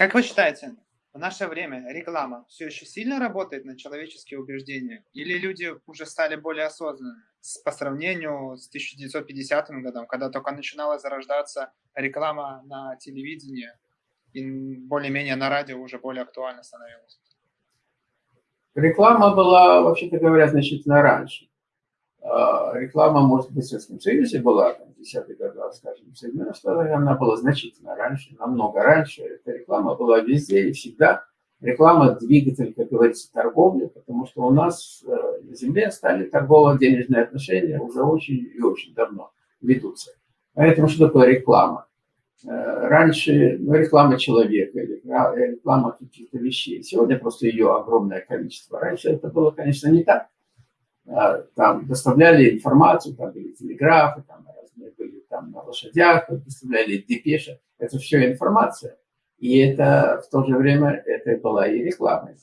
Как вы считаете, в наше время реклама все еще сильно работает на человеческие убеждения? Или люди уже стали более осознанными по сравнению с 1950 годом, когда только начинала зарождаться реклама на телевидении, и более-менее на радио уже более актуально становилась? Реклама была, вообще-то говоря, значительно раньше. А, реклама, может быть, в Советском Союзе была, в 10-е годы, скажем, в Соединенных Штатах, она была значительно раньше, намного раньше. Эта реклама была везде и всегда. Реклама – двигатель, как говорится, торговли, потому что у нас э, на Земле стали торгово-денежные отношения уже очень и очень давно ведутся. Поэтому что такое реклама? Э, раньше ну, реклама человека, реклама каких-то вещей. Сегодня просто ее огромное количество. Раньше это было, конечно, не так. Там доставляли информацию, там были телеграфы, там разные были там на лошадях, доставляли депеши. Это все информация. И это в то же время это была и реклама.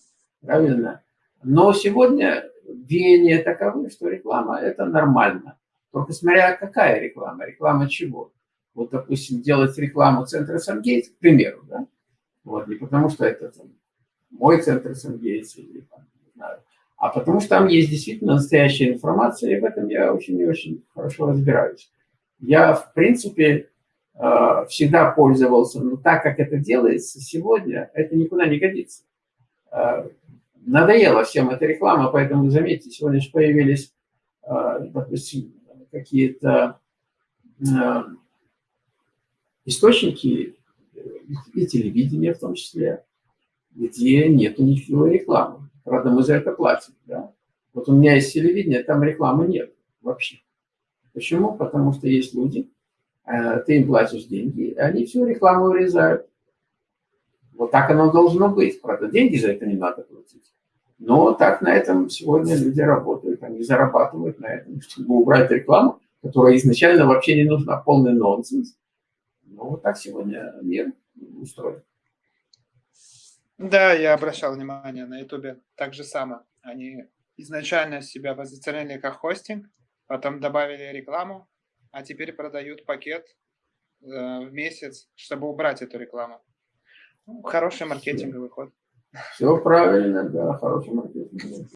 Правильно? Но сегодня веяние таковы, что реклама это нормально. Только смотря какая реклама, реклама чего. Вот, допустим, делать рекламу центра Сангейтс, к примеру, да? Вот, не потому что это там, мой центр Сангейтс или там, не знаю, а потому что там есть действительно настоящая информация, и в этом я очень и очень хорошо разбираюсь. Я, в принципе, всегда пользовался, но так как это делается сегодня, это никуда не годится. Э, надоело всем эта реклама, поэтому, заметьте, сегодня же появились, э, допустим, какие-то источники и телевидения в том числе, где нет никакой рекламы. Правда, мы за это платим. Да? Вот у меня есть телевидение, там рекламы нет вообще. Почему? Потому что есть люди, э, ты им платишь деньги, они всю рекламу урезают. Вот так оно должно быть. Правда, деньги за это не надо платить. Но так на этом сегодня люди работают. Они зарабатывают на этом, чтобы убрать рекламу, которая изначально вообще не нужна. Полный нонсенс. Ну, вот так сегодня мир устроен. Да, я обращал внимание на Ютубе так же само. Они изначально себя позиционировали как хостинг, потом добавили рекламу, а теперь продают пакет э, в месяц, чтобы убрать эту рекламу. Ну, хороший маркетинговый ход. Все правильно, да, хороший маркетинговый.